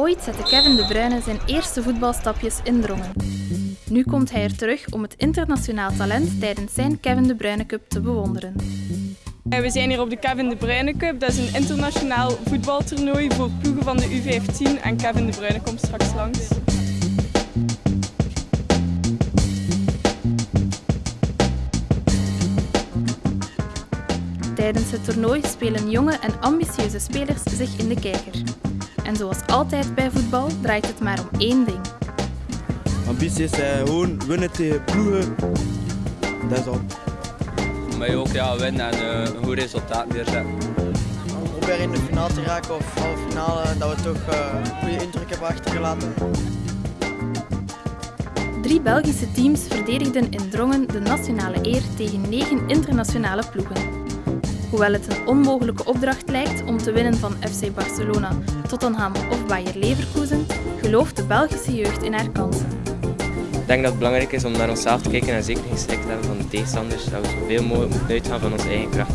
Ooit zette Kevin De Bruyne zijn eerste voetbalstapjes in Drongen. Nu komt hij er terug om het internationaal talent tijdens zijn Kevin De Bruyne Cup te bewonderen. We zijn hier op de Kevin De Bruyne Cup. Dat is een internationaal voetbaltoernooi voor ploegen van de U15 en Kevin De Bruyne komt straks langs. Tijdens het toernooi spelen jonge en ambitieuze spelers zich in de kijker. En zoals altijd bij voetbal draait het maar om één ding. Ambitie is eh, gewoon winnen tegen ploegen. Dat is al. Voor mij ook ja, winnen en uh, een goed resultaat neerzetten. Om proberen in de finale te raken of halve finale, dat we toch uh, een goede indruk hebben achtergelaten. Drie Belgische teams verdedigden in Drongen de nationale eer tegen negen internationale ploegen. Hoewel het een onmogelijke opdracht lijkt om te winnen van FC Barcelona, Tottenham of Bayer Leverkusen, gelooft de Belgische jeugd in haar kansen. Ik denk dat het belangrijk is om naar onszelf te kijken en zeker geen schrik te hebben van de tegenstanders. Dat we zoveel mogelijk moeten uitgaan van onze eigen kracht.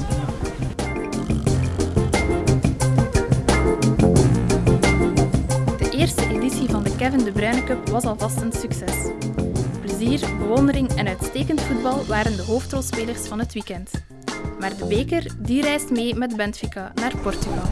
De eerste editie van de Kevin De Bruyne Cup was alvast een succes. Plezier, bewondering en uitstekend voetbal waren de hoofdrolspelers van het weekend. Maar de beker die reist mee met Benfica naar Portugal.